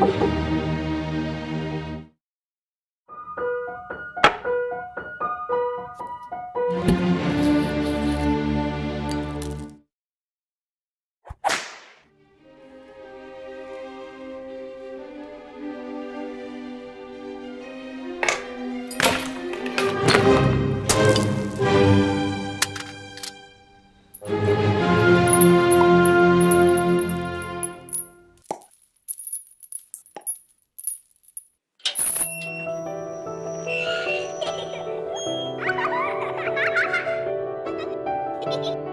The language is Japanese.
thank you Hehehehe